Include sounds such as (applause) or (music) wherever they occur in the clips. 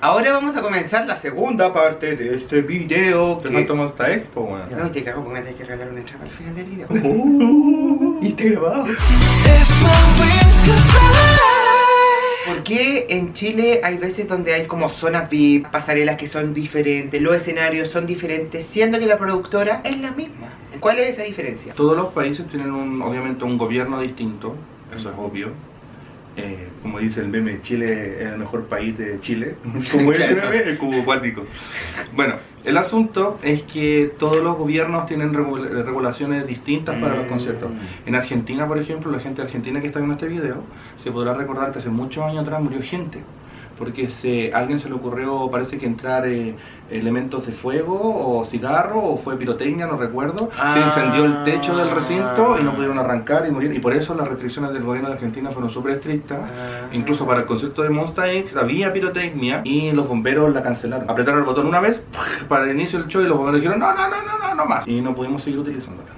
Ahora vamos a comenzar la segunda parte de este video. Te falta Monsta Expo, weón. No, te cago porque me tenés que regalar una entrada al final del video. (laughs) Uh, y está grabado. ¿Por qué en Chile hay veces donde hay como zonas VIP, pasarelas que son diferentes, los escenarios son diferentes, siendo que la productora es la misma? ¿Cuál es esa diferencia? Todos los países tienen un, obviamente un gobierno distinto, eso es obvio. Eh, como dice el meme, Chile es el mejor país de Chile. (laughs) Como el meme, el cubo acuático. Bueno, el asunto es que todos los gobiernos tienen regula- regulaciones distintas para los Mm. conciertos. En Argentina, por ejemplo, la gente argentina que está viendo este video, se podrá recordar que hace muchos años atrás murió gente. Porque se, a alguien se le ocurrió, parece que entrar eh, elementos de fuego o cigarro o fue pirotecnia, no recuerdo. Se incendió el techo del recinto y no pudieron arrancar y morir. Y por eso las restricciones del gobierno de Argentina fueron súper estrictas. Ah. Incluso para el concierto de Monsta X había pirotecnia y los bomberos la cancelaron. Apretaron el botón una vez para el inicio del show y los bomberos dijeron no, no, no, no, no, no más. Y no pudimos seguir utilizándola.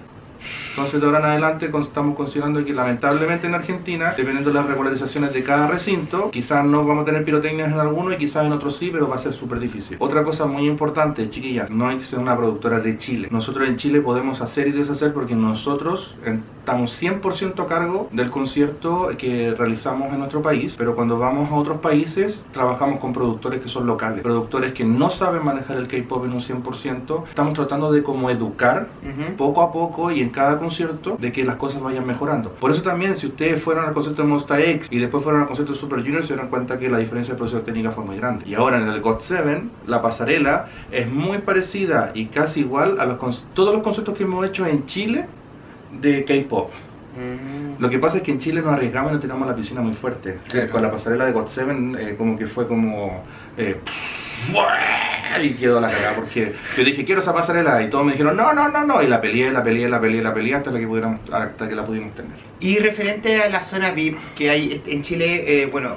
Entonces de ahora en adelante estamos considerando que lamentablemente en Argentina, dependiendo de las regularizaciones de cada recinto, quizás no vamos a tener pirotecnias en alguno y quizás en otros sí, pero va a ser súper difícil. Otra cosa muy importante, chiquillas, no hay que ser una productora de Chile. Nosotros en Chile podemos hacer y deshacer porque nosotros eh, estamos 100% a cargo del concierto que realizamos en nuestro país, pero cuando vamos a otros países trabajamos con productores que son locales, productores que no saben manejar el K-pop en un 100%. Estamos tratando de como educar Ujú. poco a poco y en cada concierto de que las cosas vayan mejorando. Por eso también, si ustedes fueron al concierto de Monsta X y después fueron al concierto de Super Junior, se darán cuenta que la diferencia de producción técnica fue muy grande. Y ahora en el God 7, la pasarela es muy parecida y casi igual a los todos los conciertos que hemos hecho en Chile de K-pop. Mm. Lo que pasa es que en Chile nos arriesgamos y no tiramos la piscina muy fuerte. Claro. Con la pasarela de God 7 eh, como que fue como... eh, y quedó la cagada porque yo dije quiero esa pasarela y todos me dijeron no, no, no, no y la peleé, la peleé, la peleé, la peleé hasta la que pudiéramos, hasta que la pudimos tener. Y referente a la zona VIP que hay en Chile, eh, bueno,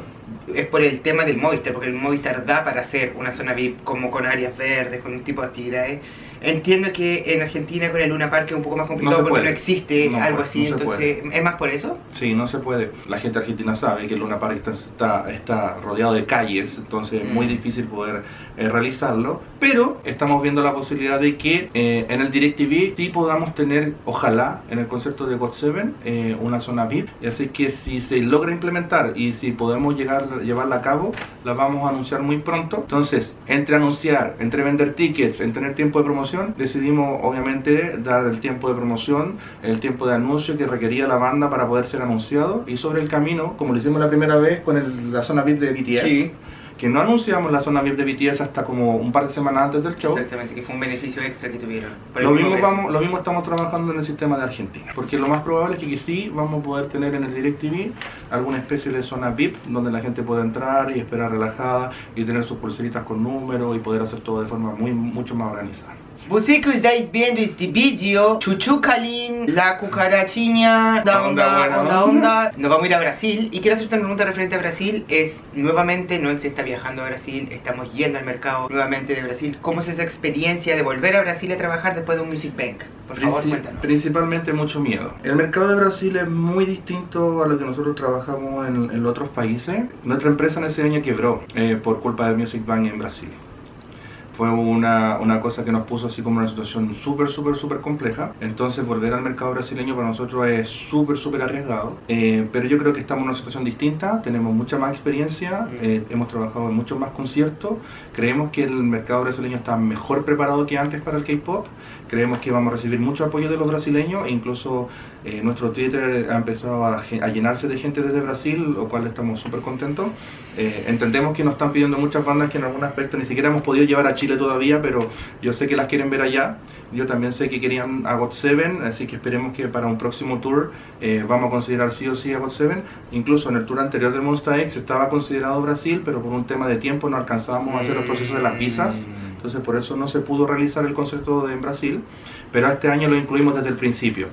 es por el tema del Movistar, porque el Movistar da para hacer una zona VIP como con áreas verdes, con un tipo de actividades. Entiendo que en Argentina con el Luna Park es un poco más complicado se porque puede. no existe No algo puede, así, no entonces, ¿es más por eso? Sí, no se puede. La gente argentina sabe que el Luna Park está, está, está rodeado de calles, entonces es muy Mm. difícil poder eh, realizarlo. Pero estamos viendo la posibilidad de que eh, en el DirecTV sí podamos tener, ojalá, en el concierto de God 7, eh, una zona VIP. Así que si se logra implementar y si podemos llegar llevarla a cabo, la vamos a anunciar muy pronto. Entonces, entre anunciar, entre vender tickets, en tener tiempo de promoción, decidimos obviamente dar el tiempo de promoción, el tiempo de anuncio que requería la banda para poder ser anunciado. Y sobre el camino, como lo hicimos la primera vez con el- la zona VIP de BTS, Sí. que no anunciamos la zona VIP de BTS hasta como un par de semanas antes del show. Exactamente, que fue un beneficio extra que tuvieron. Lo mismo vamos, lo mismo estamos trabajando en el sistema de Argentina, porque lo más probable es que sí vamos a poder tener en el DirecTV alguna especie de zona VIP donde la gente pueda entrar y esperar relajada y tener sus pulseritas con números y poder hacer todo de forma muy mucho más organizada. Você que estáis viendo este vídeo, Chuchucalín, la cucarachiña, onda, Onda, onda, onda, onda. Nos vamos a ir a Brasil y quiero hacerte una pregunta referente a Brasil. Es, nuevamente, no se está viajando a Brasil, estamos yendo al mercado nuevamente de Brasil. ¿Cómo es esa experiencia de volver a Brasil a trabajar después de un Music Bank? Por favor, Princi- cuéntanos. Principalmente mucho miedo. El mercado de Brasil es muy distinto a lo que nosotros trabajamos en, en otros países. Nuestra empresa en ese año quebró eh, por culpa de Music Bank en Brasil. Fue una, una cosa que nos puso así como una situación súper, súper, súper compleja. Entonces volver al mercado brasileño para nosotros es súper, súper arriesgado. Eh, pero yo creo que estamos en una situación distinta, tenemos mucha más experiencia, Mm. eh, hemos trabajado en muchos más conciertos, creemos que el mercado brasileño está mejor preparado que antes para el K-Pop, creemos que vamos a recibir mucho apoyo de los brasileños e incluso eh, nuestro Twitter ha empezado a, a llenarse de gente desde Brasil, lo cual estamos súper contentos. Eh, entendemos que nos están pidiendo muchas bandas que en algún aspecto ni siquiera hemos podido llevar a Chile todavía, pero yo sé que las quieren ver allá. Yo también sé que querían a God 7, así que esperemos que para un próximo tour eh, vamos a considerar sí o sí a God 7. Incluso en el tour anterior de Monsta X estaba considerado Brasil, pero por un tema de tiempo no alcanzábamos a hacer el proceso de las visas. Entonces por eso no se pudo realizar el concierto en Brasil, pero este año lo incluimos desde el principio.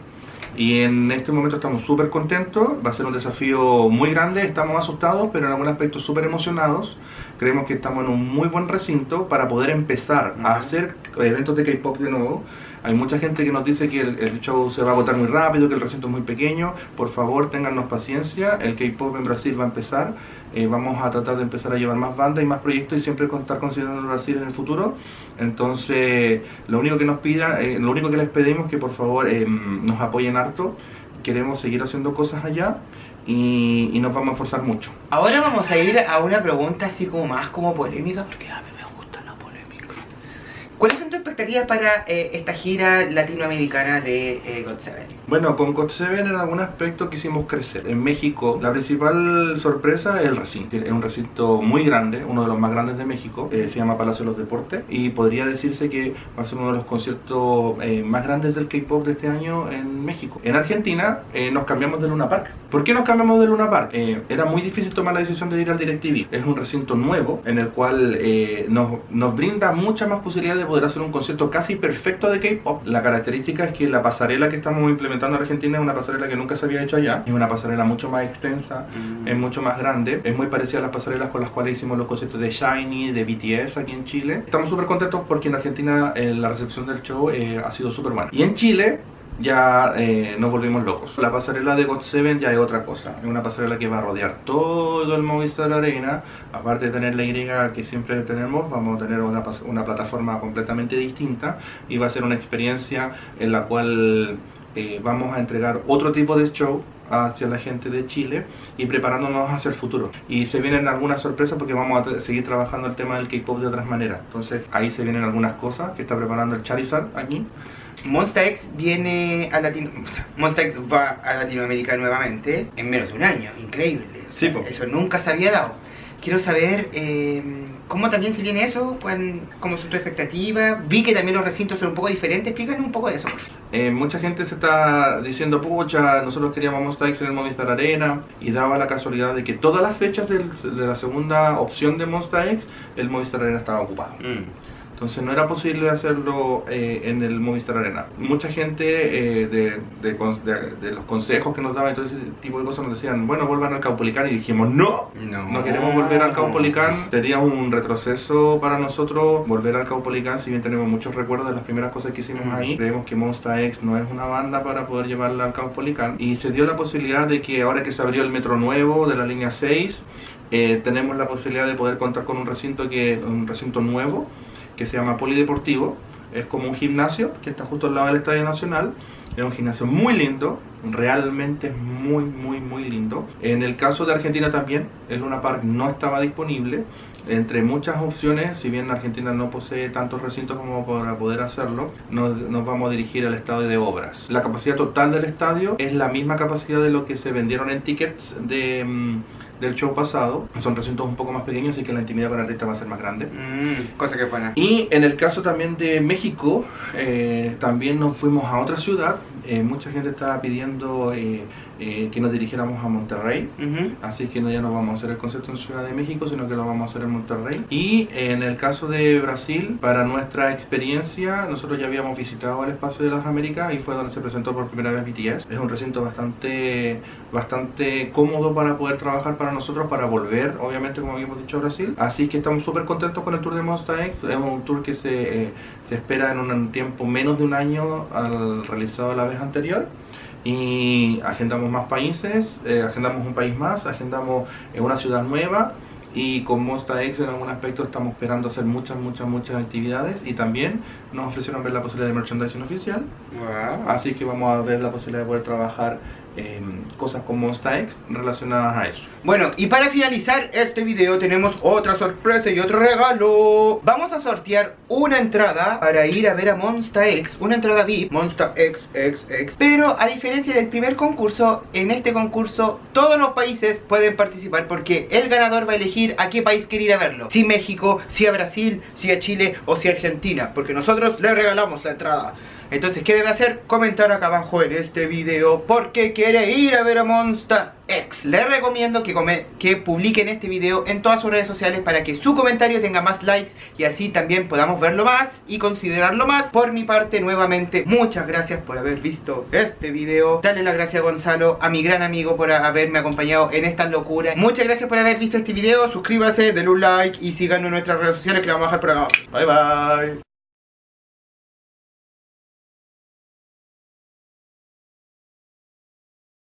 Y en este momento estamos súper contentos, va a ser un desafío muy grande, estamos asustados, pero en algún aspecto súper emocionados. Creemos que estamos en un muy buen recinto para poder empezar a hacer eventos de K-pop de nuevo. Hay mucha gente que nos dice que el, show se va a agotar muy rápido, que el recinto es muy pequeño. Por favor, téngannos paciencia. El K-pop en Brasil va a empezar. Eh, vamos a tratar de empezar a llevar más bandas y más proyectos y siempre contar considerando Brasil en el futuro. Entonces, lo único que nos pidan, eh, lo único que les pedimos es que por favor eh, nos apoyen harto. Queremos seguir haciendo cosas allá y, nos vamos a esforzar mucho. Ahora vamos a ir a una pregunta así como más como polémica, porque a mí me gusta la polémica. ¿Cuáles son tus expectativas para eh, esta gira latinoamericana de eh, God? Bueno, con God Seven en algún aspecto quisimos crecer. En México, la principal sorpresa es el recinto. Es un recinto muy grande, uno de los más grandes de México. Eh, se llama Palacio de los Deportes y podría decirse que va a ser uno de los conciertos más grandes del K-pop de este año en México. En Argentina nos cambiamos de Luna Park. ¿Por qué nos cambiamos de Luna Park? era muy difícil tomar la decisión de ir al DirecTV. Es un recinto nuevo en el cual nos, nos brinda muchas más posibilidades de poder hacer un concierto casi perfecto de K-pop. La característica es que la pasarela que estamos implementando en Argentina es una pasarela que nunca se había hecho allá. Es una pasarela mucho más extensa, mm. es mucho más grande. Es muy parecida a las pasarelas con las cuales hicimos los conciertos de Shiny, de BTS aquí en Chile. Estamos súper contentos porque en Argentina eh, la recepción del show eh, ha sido súper buena. Y en Chile ya eh, nos volvimos locos. La pasarela de God 7 ya es otra cosa. Es una pasarela que va a rodear todo el Movistar Arena. Aparte de tener la Y que siempre tenemos, vamos a tener una, una plataforma completamente distinta y va a ser una experiencia en la cual eh, vamos a entregar otro tipo de show hacia la gente de Chile y preparándonos hacia el futuro. Y se vienen algunas sorpresas porque vamos a seguir trabajando el tema del K-pop de otras maneras. Entonces ahí se vienen algunas cosas que está preparando el Charizard aquí. Monsta X viene a Latino... Monsta X va a Latinoamérica nuevamente en menos de un año, increíble. eso nunca se había dado. Quiero saber eh, cómo también se viene eso, cómo son tus expectativas. Vi que también los recintos son un poco diferentes. Explícanos un poco de eso, por favor. Eh, mucha gente se está diciendo, pucha, nosotros queríamos Monsta X en el Movistar Arena y daba la casualidad de que todas las fechas de la segunda opción de Monsta X, el Movistar Arena estaba ocupado. Mm. Entonces no era posible hacerlo eh, en el Movistar Arena. Mucha gente eh, de, de, los consejos que nos daban y todo ese tipo de cosas nos decían, bueno, vuelvan al Caupolicán y dijimos, no, no, queremos volver al Caupolicán. Sería un retroceso para nosotros volver al Caupolicán, si bien tenemos muchos recuerdos de las primeras cosas que hicimos ahí. Creemos que Monster X no es una banda para poder llevarla al Caupolicán. Y se dio la posibilidad de que ahora que se abrió el metro nuevo de la línea 6, eh, tenemos la posibilidad de poder contar con un recinto, que, un recinto nuevo que se llama Polideportivo. Es como un gimnasio que está justo al lado del Estadio Nacional. Es un gimnasio muy lindo, realmente es muy, muy, muy lindo. En el caso de Argentina también, el Luna Park no estaba disponible. Entre muchas opciones, si bien Argentina no posee tantos recintos como para poder hacerlo, nos, nos, vamos a dirigir al estadio de obras. La capacidad total del estadio es la misma capacidad de lo que se vendieron en tickets de mm, del show pasado. Son recintos un poco más pequeños, así que la intimidad con el artista va a ser más grande. Mm, cosa que buena. Y en el caso también de México, eh, también nos fuimos a otra ciudad. Eh, mucha gente estaba pidiendo eh, eh, que nos dirigiéramos a Monterrey. Así que no, ya no vamos a hacer el concierto en Ciudad de México, sino que lo vamos a hacer en Monterrey. Y en el caso de Brasil, para nuestra experiencia, nosotros ya habíamos visitado el espacio de las Américas y fue donde se presentó por primera vez BTS. Es un recinto bastante, bastante cómodo para poder trabajar para nosotros, para volver, obviamente, como habíamos dicho, a Brasil. Así que estamos súper contentos con el tour de Monster X. Es un tour que se, eh, se espera en un tiempo menos de un año al realizado la vez anterior y agendamos más países, eh, agendamos un país más, agendamos en una ciudad nueva y con Monsta X en algún aspecto estamos esperando hacer muchas, muchas, muchas actividades y también nos ofrecieron ver la posibilidad de merchandising oficial. Así que vamos a ver la posibilidad de poder trabajar cosas como X relacionadas a eso. Bueno, y para finalizar este video tenemos otra sorpresa y otro regalo. Vamos a sortear una entrada para ir a ver a Monsta X, una entrada VIP, Monsta X, X, X. Pero a diferencia del primer concurso, en este concurso todos los países pueden participar porque el ganador va a elegir a qué país quiere ir a verlo. Si México, si a Brasil, si a Chile o si a Argentina, porque nosotros le regalamos la entrada. Entonces, ¿qué debe hacer? Comentar acá abajo en este video porque quiere ir a ver a Monster X. Les recomiendo que, que publiquen este video en todas sus redes sociales para que su comentario tenga más likes y así también podamos verlo más y considerarlo más. Por mi parte, nuevamente, muchas gracias por haber visto este video. Dale las gracias a Gonzalo, a mi gran amigo por haberme acompañado en esta locura. Muchas gracias por haber visto este video. Suscríbase, denle un like y síganos en nuestras redes sociales que la vamos a dejar por acá. Bye bye.